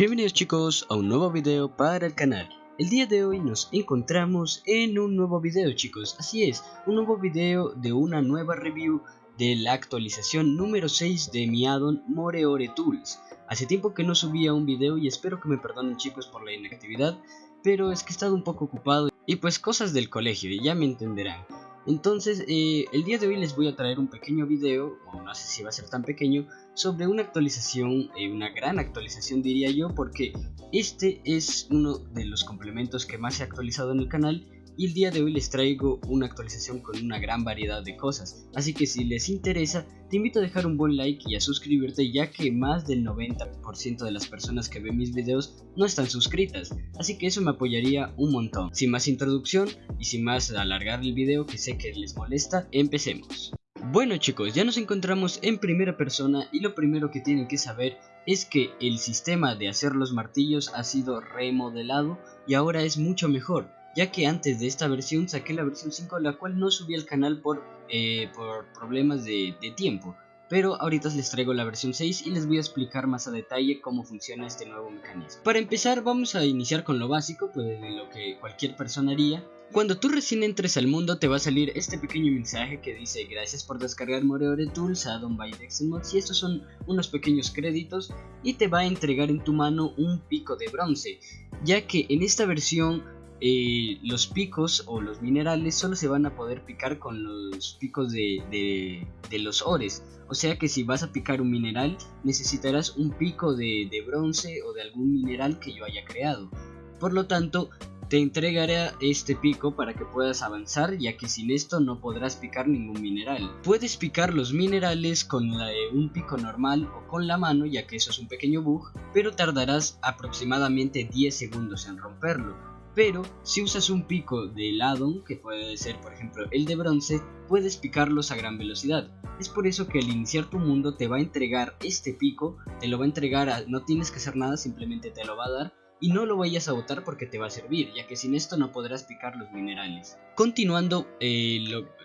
Bienvenidos chicos a un nuevo video para el canal. El día de hoy nos encontramos en un nuevo video chicos, así es, un nuevo video de una nueva review de la actualización número 6 de mi addon Moreore Tools. Hace tiempo que no subía un video y espero que me perdonen chicos por la inactividad, pero es que he estado un poco ocupado y pues cosas del colegio, ya me entenderán. Entonces, eh, el día de hoy les voy a traer un pequeño video, o no sé si va a ser tan pequeño, sobre una actualización, eh, una gran actualización diría yo, porque este es uno de los complementos que más se ha actualizado en el canal y el día de hoy les traigo una actualización con una gran variedad de cosas, así que si les interesa te invito a dejar un buen like y a suscribirte ya que más del 90% de las personas que ven mis videos no están suscritas, así que eso me apoyaría un montón. Sin más introducción y sin más alargar el video que sé que les molesta, empecemos. Bueno chicos, ya nos encontramos en primera persona y lo primero que tienen que saber es que el sistema de hacer los martillos ha sido remodelado y ahora es mucho mejor ya que antes de esta versión saqué la versión 5 la cual no subí al canal por, eh, por problemas de, tiempo. Pero ahorita les traigo la versión 6 y les voy a explicar más a detalle cómo funciona este nuevo mecanismo. Para empezar vamos a iniciar con lo básico, pues de lo que cualquier persona haría. Cuando tú recién entres al mundo te va a salir este pequeño mensaje que dice gracias por descargar Moreore Tools, Addon by Dexenmods y estos son unos pequeños créditos y te va a entregar en tu mano un pico de bronce, ya que en esta versión eh, los picos o los minerales solo se van a poder picar con los picos de, los ores. O sea que si vas a picar un mineral necesitarás un pico de, bronce o de algún mineral que yo haya creado. Por lo tanto, te entregaré este pico para que puedas avanzar ya que sin esto no podrás picar ningún mineral. Puedes picar los minerales con un pico normal o con la mano ya que eso es un pequeño bug, pero tardarás aproximadamente 10 segundos en romperlo pero si usas un pico de addon, que puede ser por ejemplo el de bronce, puedes picarlos a gran velocidad. Es por eso que al iniciar tu mundo te va a entregar este pico, te lo va a entregar, a, no tienes que hacer nada, simplemente te lo va a dar y no lo vayas a botar porque te va a servir, ya que sin esto no podrás picar los minerales. Continuando, eh,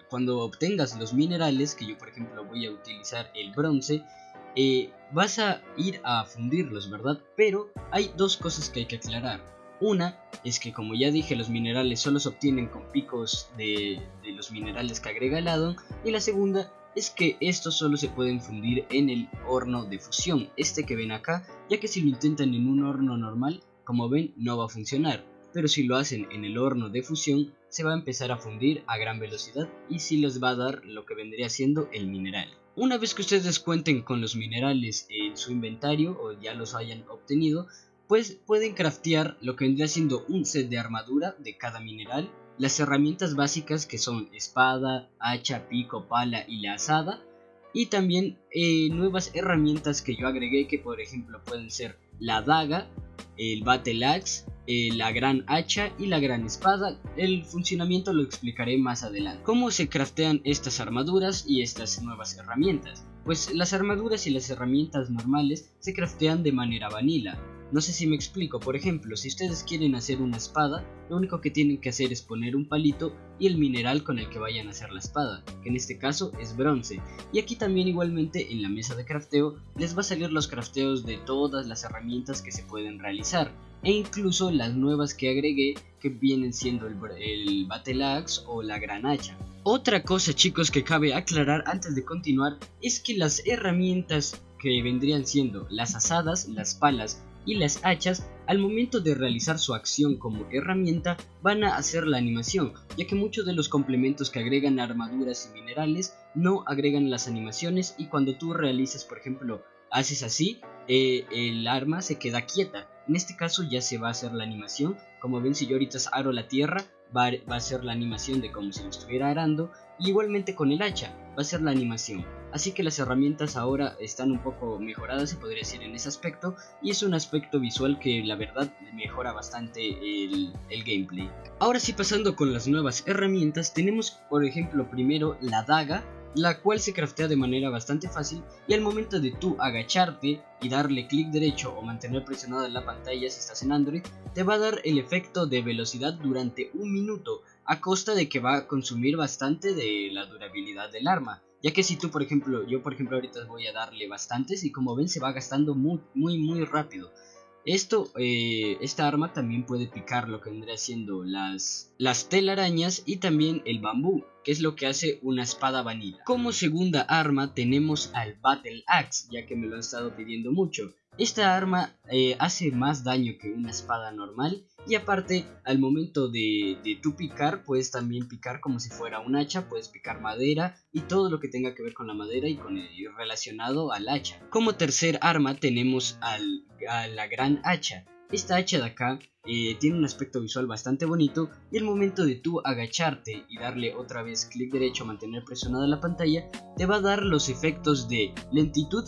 cuando obtengas los minerales, que yo por ejemplo voy a utilizar el bronce, eh, vas a ir a fundirlos, ¿verdad? Pero hay dos cosas que hay que aclarar. Una es que como ya dije los minerales solo se obtienen con picos de, los minerales que agrega el addon y la segunda es que estos solo se pueden fundir en el horno de fusión, este que ven acá, ya que si lo intentan en un horno normal, como ven no va a funcionar, pero si lo hacen en el horno de fusión se va a empezar a fundir a gran velocidad y si les va a dar lo que vendría siendo el mineral. Una vez que ustedes cuenten con los minerales en su inventario o ya los hayan obtenido, pues pueden craftear lo que vendría siendo un set de armadura de cada mineral, las herramientas básicas que son espada, hacha, pico, pala y la asada, y también eh, nuevas herramientas que yo agregué que por ejemplo pueden ser la daga, el battle axe, eh, la gran hacha y la gran espada. El funcionamiento lo explicaré más adelante. ¿Cómo se craftean estas armaduras y estas nuevas herramientas? Pues las armaduras y las herramientas normales se craftean de manera vanilla, no sé si me explico, por ejemplo, si ustedes quieren hacer una espada, lo único que tienen que hacer es poner un palito y el mineral con el que vayan a hacer la espada, que en este caso es bronce. Y aquí también igualmente en la mesa de crafteo les va a salir los crafteos de todas las herramientas que se pueden realizar, e incluso las nuevas que agregué que vienen siendo el, el Battle Axe o la Gran Hacha. Otra cosa chicos que cabe aclarar antes de continuar es que las herramientas que vendrían siendo las asadas, las palas y las hachas al momento de realizar su acción como herramienta van a hacer la animación, ya que muchos de los complementos que agregan armaduras y minerales no agregan las animaciones y cuando tú realizas por ejemplo haces así, eh, el arma se queda quieta. En este caso ya se va a hacer la animación, como ven si yo ahorita aro la tierra va, va a ser la animación de como si lo estuviera arando, y igualmente con el hacha va a ser la animación. Así que las herramientas ahora están un poco mejoradas, se podría decir en ese aspecto, y es un aspecto visual que la verdad mejora bastante el, gameplay. Ahora sí pasando con las nuevas herramientas, tenemos por ejemplo primero la daga, la cual se craftea de manera bastante fácil y al momento de tú agacharte y darle clic derecho o mantener presionada la pantalla si estás en Android, te va a dar el efecto de velocidad durante un minuto a costa de que va a consumir bastante de la durabilidad del arma. Ya que si tú, por ejemplo, yo por ejemplo ahorita voy a darle bastantes y como ven se va gastando muy, muy, muy rápido. Esto, eh, esta arma también puede picar lo que vendría siendo las, las telarañas y también el bambú, que es lo que hace una espada vanilla. Como segunda arma tenemos al Battle Axe, ya que me lo han estado pidiendo mucho. Esta arma eh, hace más daño que una espada normal y aparte al momento de, de tu picar puedes también picar como si fuera un hacha, puedes picar madera y todo lo que tenga que ver con la madera y con el relacionado al hacha. Como tercer arma tenemos a la gran hacha. Esta hacha de acá eh, tiene un aspecto visual bastante bonito y el momento de tú agacharte y darle otra vez clic derecho a mantener presionada la pantalla te va a dar los efectos de lentitud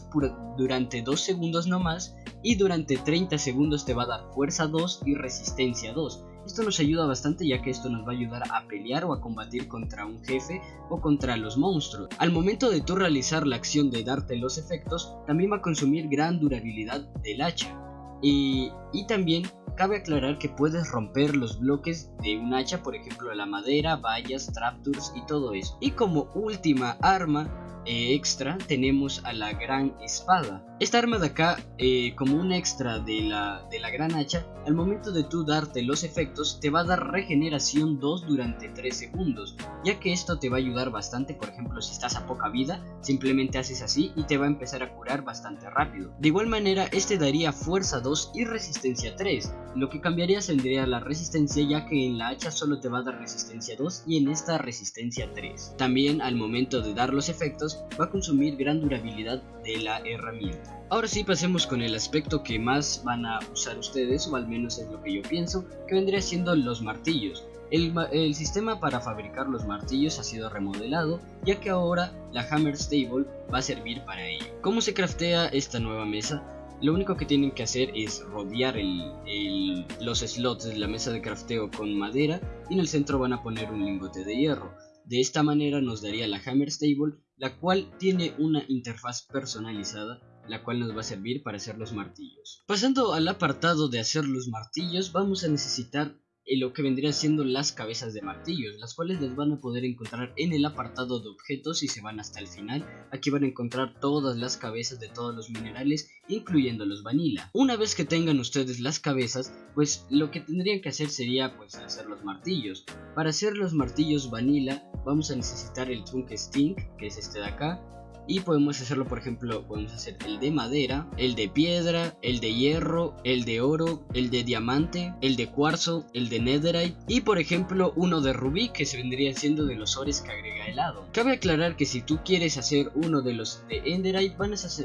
durante 2 segundos no más y durante 30 segundos te va a dar fuerza 2 y resistencia 2. Esto nos ayuda bastante ya que esto nos va a ayudar a pelear o a combatir contra un jefe o contra los monstruos. Al momento de tú realizar la acción de darte los efectos, también va a consumir gran durabilidad del hacha. Y, también cabe aclarar que puedes romper los bloques de un hacha, por ejemplo la madera, vallas, trapdoors y todo eso. Y como última arma eh, extra tenemos a la gran espada. Esta arma de acá, eh, como un extra de la, de la gran hacha, al momento de tú darte los efectos, te va a dar regeneración 2 durante 3 segundos, ya que esto te va a ayudar bastante, por ejemplo, si estás a poca vida, simplemente haces así y te va a empezar a curar bastante rápido. De igual manera, este daría fuerza 2 y resistencia 3, lo que cambiaría sería la resistencia, ya que en la hacha solo te va a dar resistencia 2 y en esta resistencia 3. También al momento de dar los efectos, va a consumir gran durabilidad de la herramienta. Ahora sí pasemos con el aspecto que más van a usar ustedes, o al menos es lo que yo pienso, que vendría siendo los martillos. El, el, sistema para fabricar los martillos ha sido remodelado, ya que ahora la Hammer Stable va a servir para ello. ¿Cómo se craftea esta nueva mesa? Lo único que tienen que hacer es rodear el, los slots de la mesa de crafteo con madera y en el centro van a poner un lingote de hierro. De esta manera nos daría la Hammer Stable, la cual tiene una interfaz personalizada la cual nos va a servir para hacer los martillos. Pasando al apartado de hacer los martillos, vamos a necesitar lo que vendría siendo las cabezas de martillos, las cuales les van a poder encontrar en el apartado de objetos si se van hasta el final. Aquí van a encontrar todas las cabezas de todos los minerales, incluyendo los vanilla. Una vez que tengan ustedes las cabezas, pues lo que tendrían que hacer sería pues hacer los martillos. Para hacer los martillos vanilla vamos a necesitar el trunk stink, que es este de acá, y podemos hacerlo por ejemplo podemos hacer el de madera el de piedra el de hierro el de oro el de diamante el de cuarzo el de netherite y por ejemplo uno de rubí que se vendría siendo de los ores que agrega helado. Cabe aclarar que si tú quieres hacer uno de los de enderite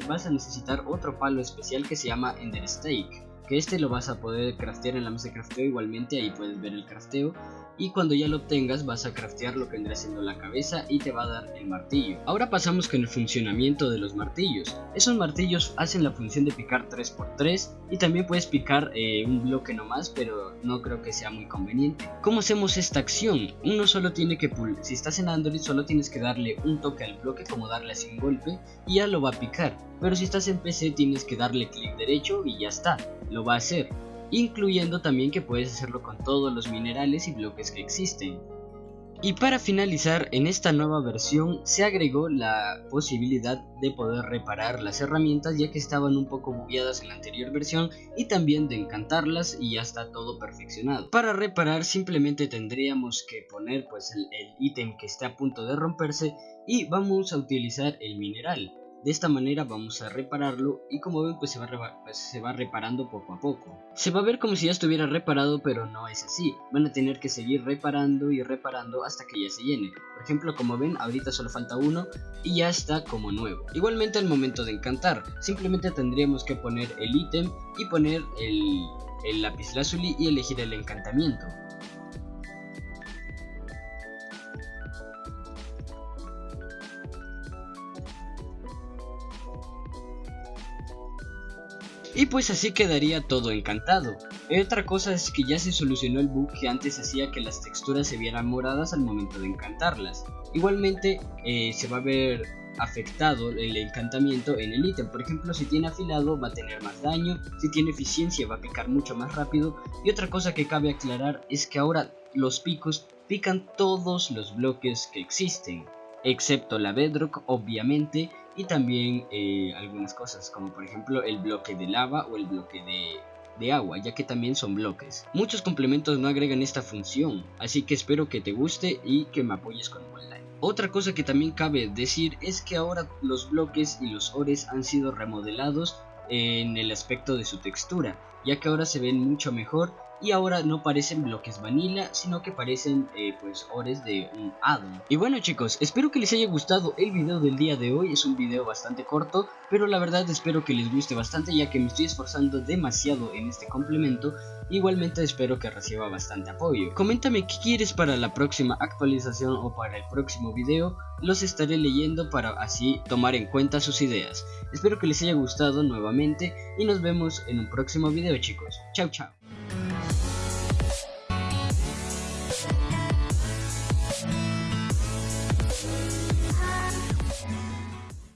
vas a, necesitar otro palo especial que se llama ender stake que este lo vas a poder craftear en la mesa de crafteo igualmente ahí puedes ver el crafteo y cuando ya lo obtengas vas a craftear lo que vendrá siendo la cabeza y te va a dar el martillo. Ahora pasamos con el funcionamiento de los martillos. Esos martillos hacen la función de picar 3x3 y también puedes picar eh, un bloque nomás pero no creo que sea muy conveniente. ¿Cómo hacemos esta acción? Uno solo tiene que, si estás en Android solo tienes que darle un toque al bloque como darle así un golpe y ya lo va a picar. Pero si estás en PC tienes que darle clic derecho y ya está, lo va a hacer incluyendo también que puedes hacerlo con todos los minerales y bloques que existen. Y para finalizar, en esta nueva versión se agregó la posibilidad de poder reparar las herramientas ya que estaban un poco bugueadas en la anterior versión y también de encantarlas y ya está todo perfeccionado. Para reparar simplemente tendríamos que poner pues el ítem que está a punto de romperse y vamos a utilizar el mineral. De esta manera vamos a repararlo y como ven pues se, va pues, se va reparando poco a poco. Se va a ver como si ya estuviera reparado pero no es así. Van a tener que seguir reparando y reparando hasta que ya se llene. Por ejemplo como ven ahorita solo falta uno y ya está como nuevo. Igualmente al momento de encantar simplemente tendríamos que poner el ítem y poner el, el lápiz y elegir el encantamiento. Y pues así quedaría todo encantado. Otra cosa es que ya se solucionó el bug que antes hacía que las texturas se vieran moradas al momento de encantarlas. Igualmente eh, se va a ver afectado el encantamiento en el ítem. Por ejemplo, si tiene afilado va a tener más daño, si tiene eficiencia va a picar mucho más rápido. Y otra cosa que cabe aclarar es que ahora los picos pican todos los bloques que existen, excepto la bedrock obviamente y también eh, algunas cosas como por ejemplo el bloque de lava o el bloque de, de agua ya que también son bloques. Muchos complementos no agregan esta función, así que espero que te guste y que me apoyes con un like. Otra cosa que también cabe decir es que ahora los bloques y los ores han sido remodelados en el aspecto de su textura, ya que ahora se ven mucho mejor y ahora no parecen bloques vanilla, sino que parecen eh, pues ores de un addon. Y bueno chicos, espero que les haya gustado el video del día de hoy, es un video bastante corto, pero la verdad espero que les guste bastante ya que me estoy esforzando demasiado en este complemento, igualmente espero que reciba bastante apoyo. Coméntame qué quieres para la próxima actualización o para el próximo video, los estaré leyendo para así tomar en cuenta sus ideas. Espero que les haya gustado nuevamente y nos vemos en un próximo video chicos. Chao chao.